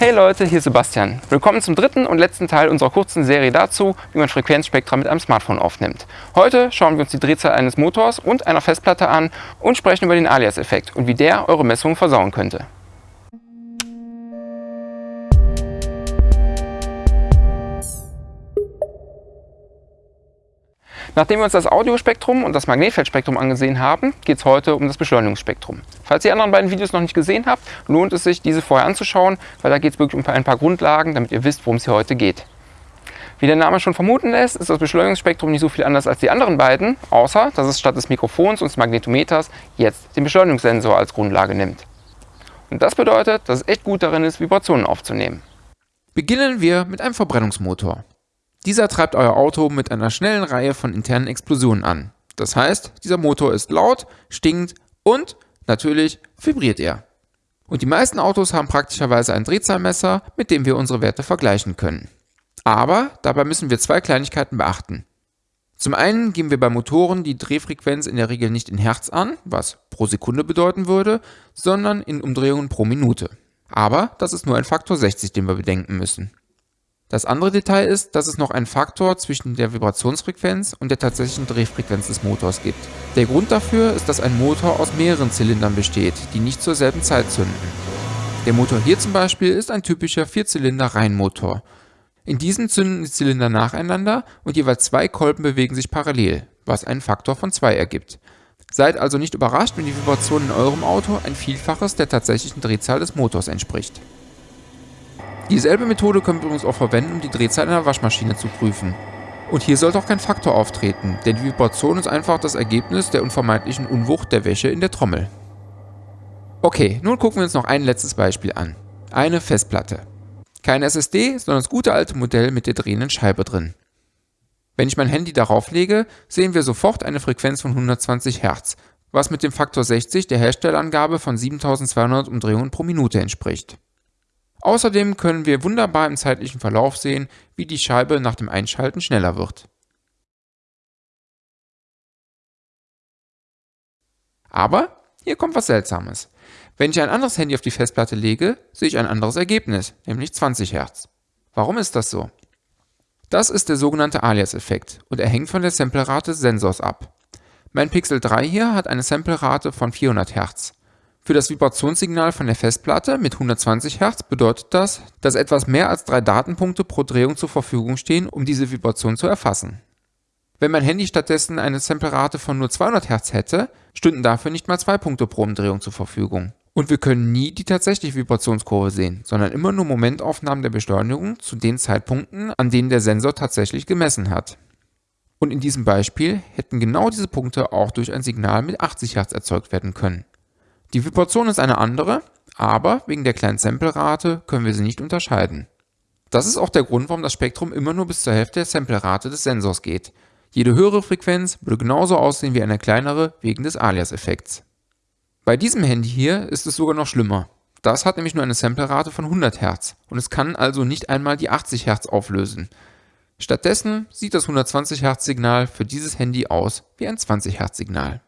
Hey Leute, hier ist Sebastian. Willkommen zum dritten und letzten Teil unserer kurzen Serie dazu, wie man Frequenzspektra mit einem Smartphone aufnimmt. Heute schauen wir uns die Drehzahl eines Motors und einer Festplatte an und sprechen über den Alias-Effekt und wie der eure Messungen versauen könnte. Nachdem wir uns das Audiospektrum und das Magnetfeldspektrum angesehen haben, geht es heute um das Beschleunigungsspektrum. Falls ihr die anderen beiden Videos noch nicht gesehen habt, lohnt es sich, diese vorher anzuschauen, weil da geht es wirklich um ein paar Grundlagen, damit ihr wisst, worum es hier heute geht. Wie der Name schon vermuten lässt, ist das Beschleunigungsspektrum nicht so viel anders als die anderen beiden, außer dass es statt des Mikrofons und des Magnetometers jetzt den Beschleunigungssensor als Grundlage nimmt. Und das bedeutet, dass es echt gut darin ist, Vibrationen aufzunehmen. Beginnen wir mit einem Verbrennungsmotor. Dieser treibt euer Auto mit einer schnellen Reihe von internen Explosionen an. Das heißt, dieser Motor ist laut, stinkt und natürlich vibriert er. Und die meisten Autos haben praktischerweise ein Drehzahlmesser, mit dem wir unsere Werte vergleichen können. Aber dabei müssen wir zwei Kleinigkeiten beachten. Zum einen geben wir bei Motoren die Drehfrequenz in der Regel nicht in Hertz an, was pro Sekunde bedeuten würde, sondern in Umdrehungen pro Minute. Aber das ist nur ein Faktor 60, den wir bedenken müssen. Das andere Detail ist, dass es noch einen Faktor zwischen der Vibrationsfrequenz und der tatsächlichen Drehfrequenz des Motors gibt. Der Grund dafür ist, dass ein Motor aus mehreren Zylindern besteht, die nicht zur selben Zeit zünden. Der Motor hier zum Beispiel ist ein typischer Vierzylinder-Reihenmotor. In diesem zünden die Zylinder nacheinander und jeweils zwei Kolben bewegen sich parallel, was einen Faktor von 2 ergibt. Seid also nicht überrascht, wenn die Vibration in eurem Auto ein Vielfaches der tatsächlichen Drehzahl des Motors entspricht. Dieselbe Methode können wir übrigens auch verwenden, um die Drehzahl einer Waschmaschine zu prüfen. Und hier sollte auch kein Faktor auftreten, denn die Vibration ist einfach das Ergebnis der unvermeidlichen Unwucht der Wäsche in der Trommel. Okay, nun gucken wir uns noch ein letztes Beispiel an. Eine Festplatte. Kein SSD, sondern das gute alte Modell mit der drehenden Scheibe drin. Wenn ich mein Handy darauf lege, sehen wir sofort eine Frequenz von 120 Hz, was mit dem Faktor 60 der Herstellerangabe von 7200 Umdrehungen pro Minute entspricht. Außerdem können wir wunderbar im zeitlichen Verlauf sehen, wie die Scheibe nach dem Einschalten schneller wird. Aber hier kommt was Seltsames. Wenn ich ein anderes Handy auf die Festplatte lege, sehe ich ein anderes Ergebnis, nämlich 20 Hz. Warum ist das so? Das ist der sogenannte Alias-Effekt und er hängt von der Samplerate des Sensors ab. Mein Pixel 3 hier hat eine Samplerate von 400 Hz. Für das Vibrationssignal von der Festplatte mit 120 Hz bedeutet das, dass etwas mehr als drei Datenpunkte pro Drehung zur Verfügung stehen, um diese Vibration zu erfassen. Wenn mein Handy stattdessen eine Samplerate von nur 200 Hz hätte, stünden dafür nicht mal zwei Punkte pro Umdrehung zur Verfügung. Und wir können nie die tatsächliche Vibrationskurve sehen, sondern immer nur Momentaufnahmen der Beschleunigung zu den Zeitpunkten, an denen der Sensor tatsächlich gemessen hat. Und in diesem Beispiel hätten genau diese Punkte auch durch ein Signal mit 80 Hz erzeugt werden können. Die Vibration ist eine andere, aber wegen der kleinen Samplerate können wir sie nicht unterscheiden. Das ist auch der Grund, warum das Spektrum immer nur bis zur Hälfte der Samplerate des Sensors geht. Jede höhere Frequenz würde genauso aussehen wie eine kleinere wegen des Alias-Effekts. Bei diesem Handy hier ist es sogar noch schlimmer. Das hat nämlich nur eine Samplerate von 100 Hz und es kann also nicht einmal die 80 Hz auflösen. Stattdessen sieht das 120 Hz Signal für dieses Handy aus wie ein 20 Hz Signal.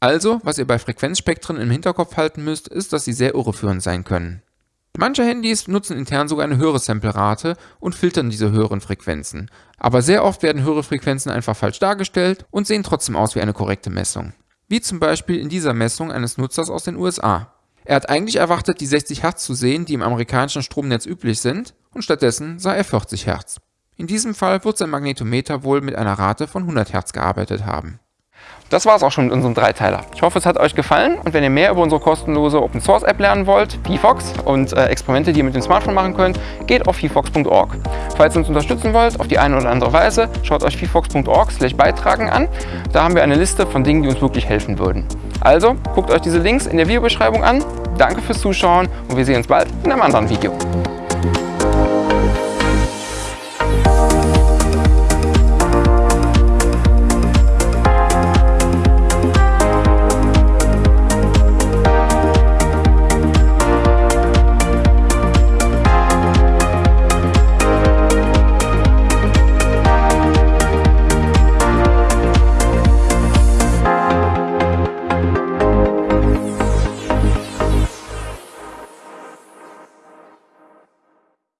Also, was ihr bei Frequenzspektren im Hinterkopf halten müsst, ist, dass sie sehr irreführend sein können. Manche Handys nutzen intern sogar eine höhere Samplerate und filtern diese höheren Frequenzen. Aber sehr oft werden höhere Frequenzen einfach falsch dargestellt und sehen trotzdem aus wie eine korrekte Messung. Wie zum Beispiel in dieser Messung eines Nutzers aus den USA. Er hat eigentlich erwartet, die 60 Hertz zu sehen, die im amerikanischen Stromnetz üblich sind, und stattdessen sah er 40 Hertz. In diesem Fall wird sein Magnetometer wohl mit einer Rate von 100 Hertz gearbeitet haben. Das war es auch schon mit unserem Dreiteiler. Ich hoffe, es hat euch gefallen und wenn ihr mehr über unsere kostenlose Open Source App lernen wollt, VFox und äh, Experimente, die ihr mit dem Smartphone machen könnt, geht auf vfox.org. Falls ihr uns unterstützen wollt, auf die eine oder andere Weise, schaut euch vfox.org beitragen an. Da haben wir eine Liste von Dingen, die uns wirklich helfen würden. Also, guckt euch diese Links in der Videobeschreibung an. Danke fürs Zuschauen und wir sehen uns bald in einem anderen Video.